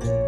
Bye.